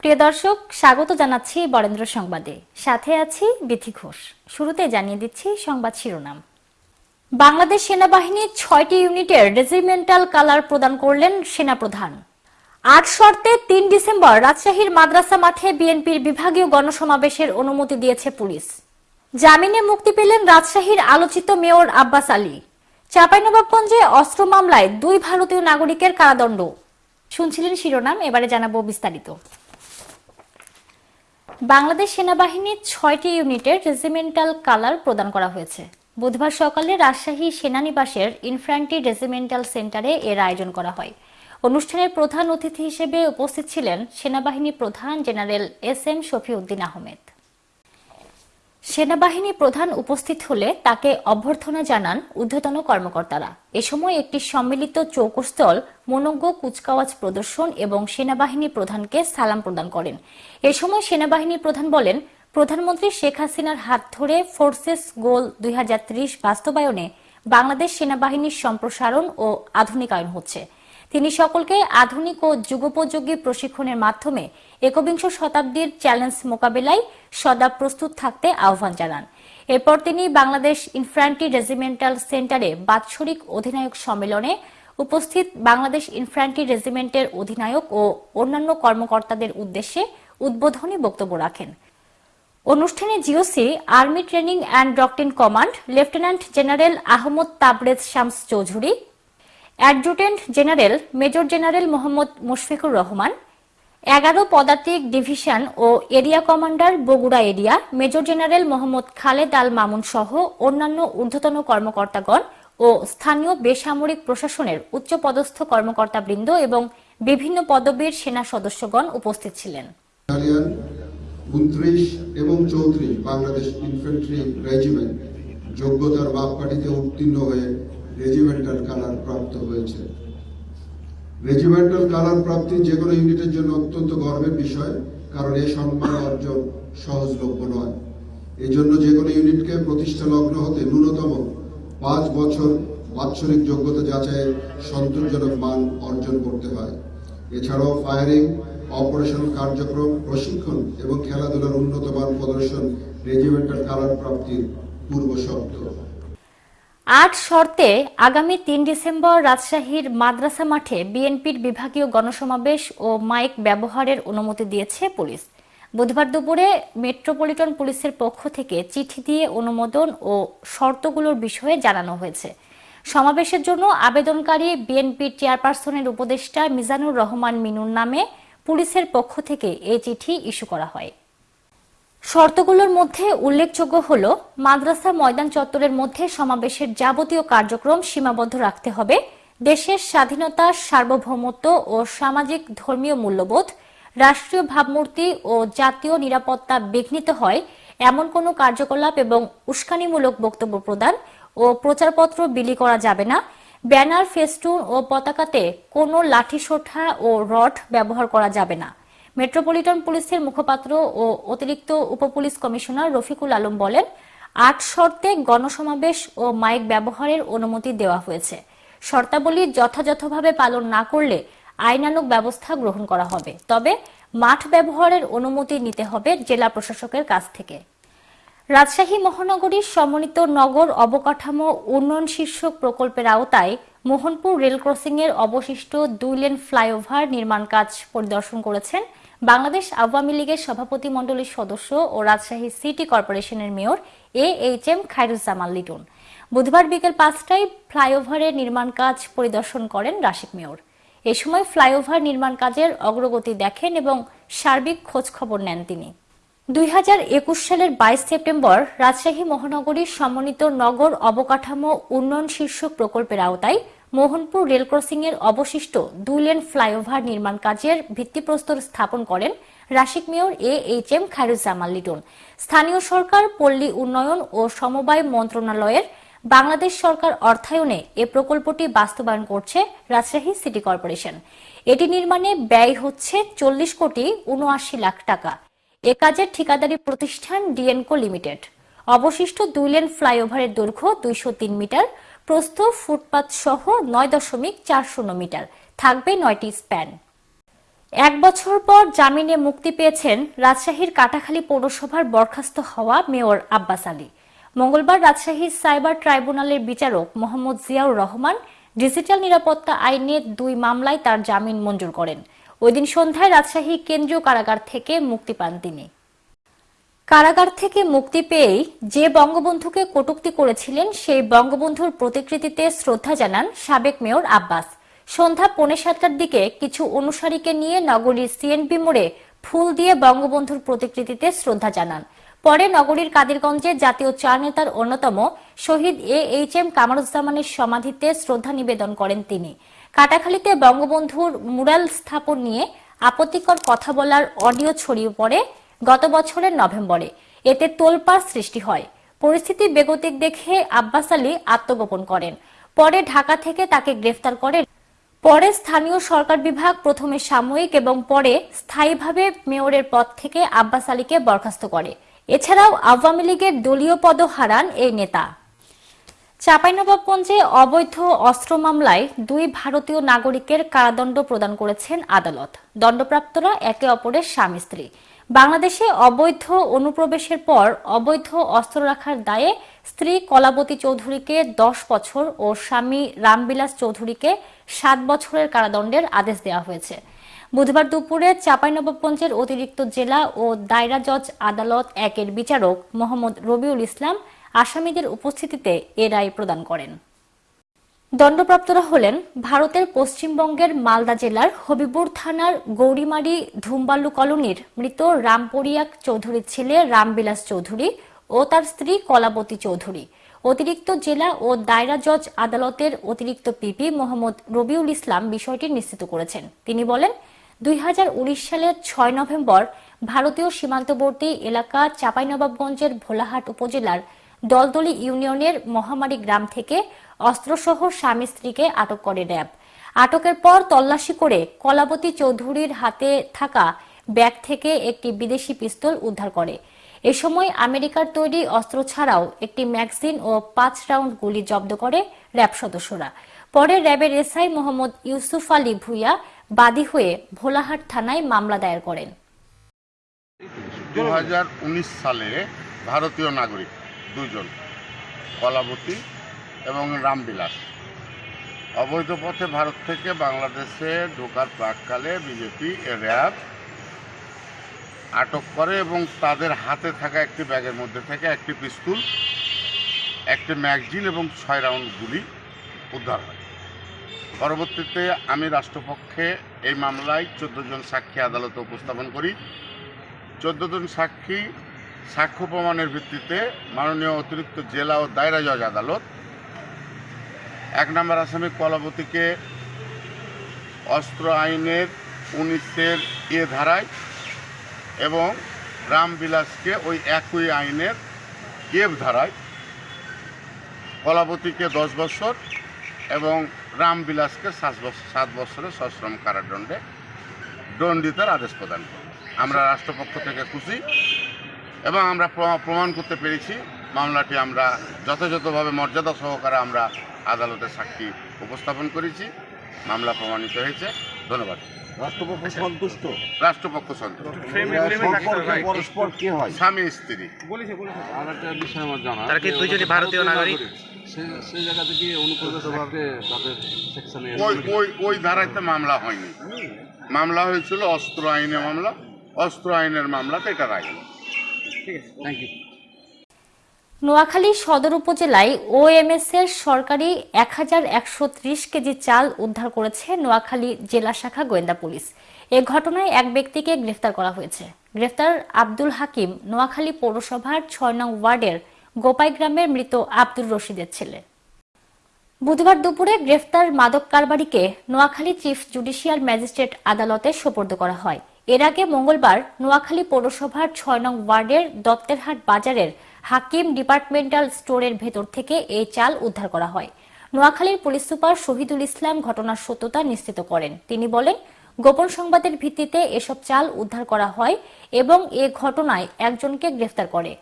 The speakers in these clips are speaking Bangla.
প্রিয় দর্শক, স্বাগত জানাচ্ছি বরেন্দ্র সংবাদে। সাথে আছি বিথি ঘোষ। শুরুতে জানিয়ে দিচ্ছি সংবাদ শিরোনাম। বাংলাদেশ সেনাবাহিনীর ছয়টি ইউনিটের রেজিমেন্টাল কালার প্রদান করলেন সেনাপ্রধান। আট শর্তে তিন ডিসেম্বর রাজশাহীর মাদ্রাসা মাঠে বিএনপির বিভাগীয় গণসমাবেশের অনুমতি দিয়েছে পুলিশ। জামিনে মুক্তি পেলেন রাজশাহীর আলোচিত মেয়র আব্বাস আলী। চাঁপাইনবাবগঞ্জে অস্ত্র মামলায় দুই ভারতীয় নাগরিকের কারাদণ্ড। শুনছিলেন শিরোনাম, এবারে জানাব বিস্তারিত। বাংলাদেশ সেনাবাহিনীর ছয়টি ইউনিটের রেজিমেন্টাল কালার প্রদান করা হয়েছে। বুধবার সকালে রাজশাহী সেনানিবাসের ইনফ্রান্টি রেজিমেন্টাল সেন্টারে এর আয়োজন করা হয়। অনুষ্ঠানের প্রধান অতিথি হিসেবে উপস্থিত ছিলেন সেনাবাহিনী প্রধান general S M Shafiuddin Ahmed. সেনাবাহিনী প্রধান উপস্থিত হলে তাকে অভ্যর্থনা জানান ঊর্ধ্বতন কর্মকর্তারা। এ সময় একটি সম্মিলিত চৌকস্থল মনজ্ঞ কুচকাওয়াজ প্রদর্শন এবং সেনাবাহিনী প্রধানকে সালাম প্রদান করেন। এ সময় সেনাবাহিনী প্রধান বলেন, প্রধানমন্ত্রী শেখ হাসিনার হাত ধরে ফোর্সেস গোল দুই হাজার ত্রিশ বাস্তবায়নে বাংলাদেশ সেনাবাহিনীর সম্প্রসারণ ও আধুনিকায়ন হচ্ছে। তিনি সকলকে আধুনিক ও যুগোপযোগী প্রশিক্ষণের মাধ্যমে একবিংশ শতাব্দীর চ্যালেঞ্জ মোকাবেলায় সদা প্রস্তুত থাকতে আহ্বান জানান। এরপর তিনি বাংলাদেশ ইনফ্রান্ট্রি রেজিমেন্টাল সেন্টারে বাৎসরিক অধিনায়ক সম্মেলনে উপস্থিত বাংলাদেশ ইনফ্রান্ট্রি রেজিমেন্টের অধিনায়ক ও অন্যান্য কর্মকর্তাদের উদ্দেশ্যে উদ্বোধনী বক্তব্য রাখেন। অনুষ্ঠানে GOC, army training and doctrine command, lieutenant general Ahmad Tabrez Shams Chowdhury adjutant general major general Mohammad Mushfiqur Rahman, এগারো পদাতিক ডিভিশন ও area commander Bogura area, major general Mohammad Khaled Al Mamun সহ অন্যান্য ঊর্ধ্বতন কর্মকর্তাগণ ও স্থানীয় বেসামরিক প্রশাসনের উচ্চপদস্থ কর্মকর্তাবৃন্দ এবং বিভিন্ন পদবীর সেনা সদস্যগণ উপস্থিত ছিলেন। এবং চৌত্রিশ বাংলাদেশ রেজিমেন্ট যোগ্যতার মাপকাঠিতে উত্তীর্ণ হয়ে রেজিমেন্টাল কালার প্রাপ্ত হয়েছে। রেজিমেন্টাল কালার প্রাপ্তি যে কোনো ইউনিটের জন্য অত্যন্ত গর্বের বিষয়, কারণ এই সম্মান অর্জন সহজলভ্য নয়। এই জন্য যে কোনো ইউনিটকে প্রতিষ্ঠা লগ্ন হতে ন্যূনতম পাঁচ বছর বাৎসরিক যোগ্যতা যাচাইয়ের সন্তোষজনক মান অর্জন করতে হয়। এছাড়াও ফায়ারিং অপারেশনাল কার্যক্রম, প্রশিক্ষণ এবং খেলাধুলার উন্নত মান প্রদর্শন রেজিমেন্টাল কালার প্রাপ্তির পূর্ব শর্ত আট শর্তে আগামী তিন ডিসেম্বর রাজশাহীর মাদ্রাসা মাঠে বিএনপির বিভাগীয় গণসমাবেশ ও মাইক ব্যবহারের অনুমতি দিয়েছে পুলিশ। বুধবার দুপুরে মেট্রোপলিটন পুলিশের পক্ষ থেকে চিঠি দিয়ে অনুমোদন ও শর্তগুলোর বিষয়ে জানানো হয়েছে। সমাবেশের জন্য আবেদনকারী বিএনপির চেয়ারপারসনের উপদেষ্টা মিজানুর রহমান মিনুর নামে পুলিশের পক্ষ থেকে এই চিঠি ইস্যু করা হয়। শর্তগুলোর মধ্যে উল্লেখযোগ্য হল, মাদ্রাসা ময়দান চত্বরের মধ্যে সমাবেশের যাবতীয় কার্যক্রম সীমাবদ্ধ রাখতে হবে, দেশের স্বাধীনতা, সার্বভৌমত্ব ও সামাজিক ধর্মীয় মূল্যবোধ, রাষ্ট্রীয় ভাবমূর্তি ও জাতীয় নিরাপত্তা বিঘ্নিত হয়, এমন কোনো কার্যকলাপ এবং উস্কানিমূলক বক্তব্য প্রদান ও প্রচারপত্র বিলি করা যাবে না, ব্যানার, ফেস্টুন ও পতাকাতে কোনো লাঠিসোঁঠা ও রড ব্যবহার করা যাবে না। মেট্রোপলিটন পুলিশের মুখপাত্র ও অতিরিক্ত উপপুলিশ কমিশনার রফিকুল আলম বলেন, আট শর্তে গণসমাবেশ ও মাইক ব্যবহারের অনুমতি দেওয়া হয়েছে। শর্তাবলী যথাযথভাবে পালন না করলে আইনানুগ ব্যবস্থা গ্রহণ করা হবে। তবে মাঠ ব্যবহারের অনুমতি নিতে হবে জেলা প্রশাসকের কাছ থেকে। রাজশাহী মহানগরীর সমন্বিত নগর অবকাঠামো উন্নয়ন শীর্ষক প্রকল্পের আওতায় মোহনপুর রেল ক্রসিং এর অবশিষ্ট দুই লেন ফ্লাইওভার নির্মাণ কাজ পরিদর্শন করেছেন বাংলাদেশ আওয়ামী লীগের সভাপতি মণ্ডলীর সদস্য ও রাজশাহী সিটি কর্পোরেশনের mayor A H M Khairuzzaman Liton. বুধবার বিকেল পাঁচটায় ফ্লাইওভারের নির্মাণ কাজ পরিদর্শন করেন রাশিক মেয়র। এ সময় ফ্লাইওভার নির্মাণ কাজের অগ্রগতি দেখেন এবং সার্বিক খোঁজ খবর নেন তিনি। দুই হাজার একুশ সালের বাইশ সেপ্টেম্বর রাজশাহী মহানগরীর সমন্বিত নগর অবকাঠামো উন্নয়ন শীর্ষক প্রকল্পের আওতায় মোহনপুর রেল ক্রসিং এর অবশিষ্ট দুই লেন ফ্লাইওভার নির্মাণ কাজের ভিত্তিপ্রস্তর স্থাপন করেন Rasik mayor A H M Khairuzzaman Liton. স্থানীয় সরকার, পল্লী উন্নয়ন ও সমবায় মন্ত্রণালয়ের বাংলাদেশ সরকার অর্থায়নে এ প্রকল্পটি বাস্তবায়ন করছে রাজশাহী সিটি কর্পোরেশন। এটি নির্মাণে ব্যয় হচ্ছে চল্লিশ কোটি উনআশি লাখ টাকা। এ কাজের ঠিকাদারি প্রতিষ্ঠান ডিএনকো লিমিটেড। অবশিষ্ট দুই লেন ফ্লাইওভারের দৈর্ঘ্য দুইশো তিন মিটার। প্রস্থ ফুটপাত সহ নয় দশমিক চার শূন্য মিটার। থাকবে নয়টি স্প্যান। এক বছর পর জামিনে মুক্তি পেয়েছেন রাজশাহীর কাটাখালী পৌরসভার বরখাস্ত হওয়া মেয়র আব্বাস আলী। মঙ্গলবার রাজশাহীর সাইবার ট্রাইব্যুনালের বিচারক মোহাম্মদ জিয়াউর রহমান ডিজিটাল নিরাপত্তা আইনে দুই মামলায় তার জামিন মঞ্জুর করেন। ওই দিন সন্ধ্যায় রাজশাহী কেন্দ্রীয় কারাগার থেকে মুক্তি পান তিনি। কারাগার থেকে মুক্তি পেয়েই যে বঙ্গবন্ধুকে কটূক্তি করেছিলেন, সেই বঙ্গবন্ধুর প্রতিকৃতিতে শ্রদ্ধা জানান সাবেক মেয়র আব্বাস। সন্ধ্যা পৌনে সাতটার দিকে কিছু অনুসারীকে নিয়ে নগরীর সিএনপি মোড়ে ফুল দিয়ে বঙ্গবন্ধুর প্রতিকৃতিতে শ্রদ্ধা জানান। পরে নগরীর কাদিরগঞ্জে জাতীয় চার নেতার অন্যতম শহীদ এ এইচ এম কামারুজ্জামানের সমাধিতে শ্রদ্ধা নিবেদন করেন তিনি। কাটাখালীতে বঙ্গবন্ধুর মুরাল স্থাপন নিয়ে আপত্তিকর কথা বলার অডিও ছড়িয়ে পড়ে গত বছরের নভেম্বরে। এতে তোলপাড় সৃষ্টি হয়। পরিস্থিতি বেগতিক দেখে আব্বাস আলী আত্মগোপন করেন। পরে ঢাকা থেকে তাকে গ্রেফতার করে পরে স্থানীয় সরকার বিভাগ প্রথমে সাময়িক এবং পরে স্থায়ীভাবে মেয়রের পদ থেকে আব্বাস আলীকে বরখাস্ত করে। এছাড়াও আওয়ামী লীগের দলীয় পদ হারান এই নেতা। চাঁপাইনবাবগঞ্জে অবৈধ অস্ত্র মামলায় দুই ভারতীয় নাগরিকের কারাদণ্ড প্রদান করেছেন আদালত। দণ্ডপ্রাপ্তরা একে অপরের স্বামী স্ত্রী বাংলাদেশে অবৈধ অনুপ্রবেশের পর অবৈধ অস্ত্র রাখার দায়ে স্ত্রী কলাবতী চৌধুরীকে দশ বছর ও স্বামী রামবিলাস চৌধুরীকে সাত বছরের কারাদণ্ডের আদেশ দেওয়া হয়েছে। বুধবার দুপুরে চাঁপাইনবাবগঞ্জের অতিরিক্ত জেলা ও দায়রা জজ আদালত একের বিচারক মোহাম্মদ রবিউল ইসলাম আসামিদের উপস্থিতিতে এ রায় প্রদান করেন। দণ্ডপ্রাপ্তরা হলেন ভারতের পশ্চিমবঙ্গের মালদা জেলার হবিবুর থানার গৌরিমারি ধুমবালু কলোনির মৃত রামপরিয়াক চৌধুরীর ছেলে রামবিলাস চৌধুরী ও তার স্ত্রী কলাবতী চৌধুরী। অতিরিক্ত জেলা ও দায়রা জজ আদালতের অতিরিক্ত পিপি মোহাম্মদ রবিউল ইসলাম বিষয়টি নিশ্চিত করেছেন। তিনি বলেন, দুই হাজার উনিশ সালের ছয় নভেম্বর ভারতীয় সীমান্তবর্তী এলাকা চাঁপাইনবাবগঞ্জের ভোলাহাট উপজেলার দলদলি ইউনিয়নের মহামারী গ্রাম থেকে অস্ত্রসহ স্বামী স্ত্রীকে আটক করে র্যাব। আটকের পর তল্লাশি করে কলাবতী চৌধুরীর হাতে থাকা ব্যাগ থেকে একটি বিদেশি পিস্তল উদ্ধার করে। এ সময় আমেরিকার তৈরি অস্ত্র ছাড়াও একটি ম্যাগজিন ও পাঁচ রাউন্ড গুলি জব্দ করে র্যাব সদস্যরা। পরে র্যাবের এসআই মোহাম্মদ ইউসুফ আলী ভুইয়া বাদী হয়ে ভোলাহাট থানায় মামলা দায়ের করেন। দু হাজার উনিশ সালে ভারতীয় নাগরিক দুজন, কলাবতী এবং রামবিলাস। অবৈধ পথে ভারত থেকে বাংলাদেশে ঢোকার প্রাককালে বিজেপি র্যাব আটক করে এবং তাদের হাতে থাকা একটি ব্যাগের মধ্যে থেকে একটি পিস্তুল, একটি ম্যাগজিন এবং ছয় রাউন্ড গুলি উদ্ধার হয়। পরবর্তীতে আমি রাষ্ট্রপক্ষে এই মামলায় চোদ্দ জন সাক্ষী আদালতে উপস্থাপন করি। চোদ্দ জন সাক্ষী সাক্ষ্য প্রমাণের ভিত্তিতে মাননীয় অতিরিক্ত জেলা ও দায়রা জজ আদালত এক নম্বর আসামি কলাবতীকে অস্ত্র আইনের উনিশের এ ধারায় এবং রামবিলাসকে ওই একই আইনের এফ ধারায় কলাবতীকে দশ বছর এবং রামবিলাসকে সাত বছর সাত বছরের সশ্রম কারাদণ্ডে দণ্ডিতার আদেশ প্রদান করি আমরা রাষ্ট্রপক্ষ থেকে খুশি। এবং আমরা প্রমা- প্রমাণ করতে পেরেছি মামলাটি আমরা যথাযথভাবে মর্যাদা সহকারে আমরা আদালতে সাক্ষী উপস্থাপন করেছি। মামলা প্রমাণিত হয়েছে। ধন্যবাদ। রাষ্ট্রপক্ষ সন্তুষ্ট? রাষ্ট্রপক্ষ সন্তুষ্ট। পরস্পর কি হয়? স্বামী স্ত্রী। আর একটা বিষয় আমার জানা তারা কি দুইজনই ভারতীয় নাগরিক? সেই জায়গা থেকে অনুপ্রবেশ তাদের সেকশনে ওই ওই ওই ধারাতে মামলা হয়নি। মামলা হয়েছিল অস্ত্র আইনে মামলা। অস্ত্র আইনের মামলাতে এটা রায়। নোয়াখালী সদর উপজেলায় ওএমএস এর সরকারি এক হাজার একশো ত্রিশ কেজি চাল উদ্ধার করেছে নোয়াখালী জেলা শাখা গোয়েন্দা পুলিশ। এ ঘটনায় এক ব্যক্তিকে গ্রেফতার করা হয়েছে। গ্রেফতার আব্দুল হাকিম নোয়াখালী পৌরসভার ছয় নং ওয়ার্ডের গোপাই গ্রামের মৃত আব্দুর রশিদের ছেলে। বুধবার দুপুরে গ্রেফতার মাদক কারবারিকে নোয়াখালী চিফ জুডিশিয়াল ম্যাজিস্ট্রেট আদালতে সোপর্দ করা হয়। এর আগে মঙ্গলবার নোয়াখালী পৌরসভার ছয় নং ওয়ার্ডের দত্তেরহাট বাজারের হাকিম ডিপার্টমেন্টাল স্টোরের ভেতর থেকে এই চাল উদ্ধার করা হয়। নোয়াখালীর পুলিশ সুপার শহীদুল ইসলাম ঘটনার সত্যতা নিশ্চিত করেন। তিনি বলেন, গোপন সংবাদের ভিত্তিতে এসব চাল উদ্ধার করা হয় এবং এ ঘটনায় একজনকে গ্রেফতার করে।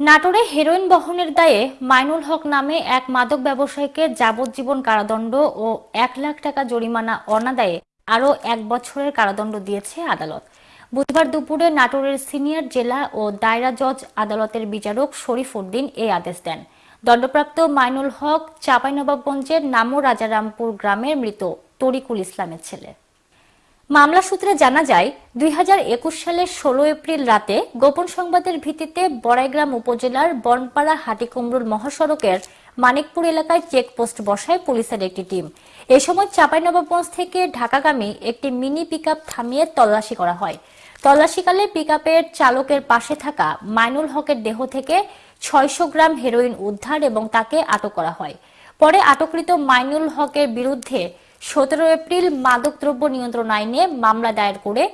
নাটোরে হেরোইন বহনের দায়ে মাইনুল হক নামে এক মাদক ব্যবসায়ীকে যাবজ্জীবন কারাদণ্ড ও এক লাখ টাকা জরিমানা অনাদায়ে আরও এক বছরের কারাদণ্ড দিয়েছে আদালত। বুধবার দুপুরে নাটোরের সিনিয়র জেলা ও দায়রা জজ আদালতের বিচারক শরীফ উদ্দিন এই আদেশ দেন। দণ্ডপ্রাপ্ত মাইনুল হক চাঁপাইনবাবগঞ্জের নামো রাজারামপুর গ্রামের মৃত তরিকুল ইসলামের ছেলে। মামলা সূত্রে জানা যায়, দুই হাজার একুশ সালের ষোলো এপ্রিল রাতে গোপন সংবাদের ভিত্তিতে বড়াইগ্রাম উপজেলার বনপাড়া হাটিকুমরুল মহাসড়কের মানিকপুর এলাকায় চেকপোস্ট বসায় পুলিশের একটি টিম। এ সময় চাঁপাইনবাবগঞ্জ থেকে ঢাকাগামী একটি মিনি পিকআপ থামিয়ে তল্লাশি করা হয়। তল্লাশিকালে পিকআপের চালকের পাশে থাকা মাইনুল হকের দেহ থেকে ছয়শো গ্রাম হেরোইন উদ্ধার এবং তাকে আটক করা হয়। পরে আটককৃত মাইনুল হকের বিরুদ্ধে সতেরো এপ্রিল মাদকদ্রব্য নিয়ন্ত্রণ আইনে মামলা দায়ের করে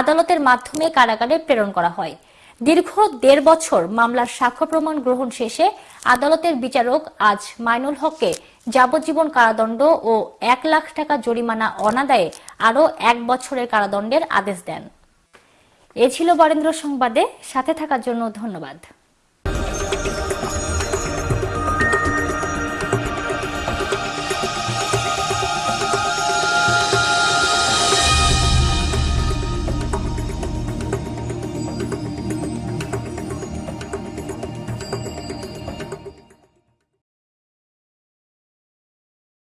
আদালতের মাধ্যমে কারাগারে প্রেরণ করা হয়। দীর্ঘ দেড় বছর মামলার সাক্ষ্য প্রমাণ গ্রহণ শেষে আদালতের বিচারক আজ মাইনুল হককে যাবজ্জীবন কারাদণ্ড ও এক লাখ টাকা জরিমানা অনাদায়ে আরও এক বছরের কারাদণ্ডের আদেশ দেন। এ ছিল বরেন্দ্র সংবাদে, সাথে থাকার জন্য ধন্যবাদ।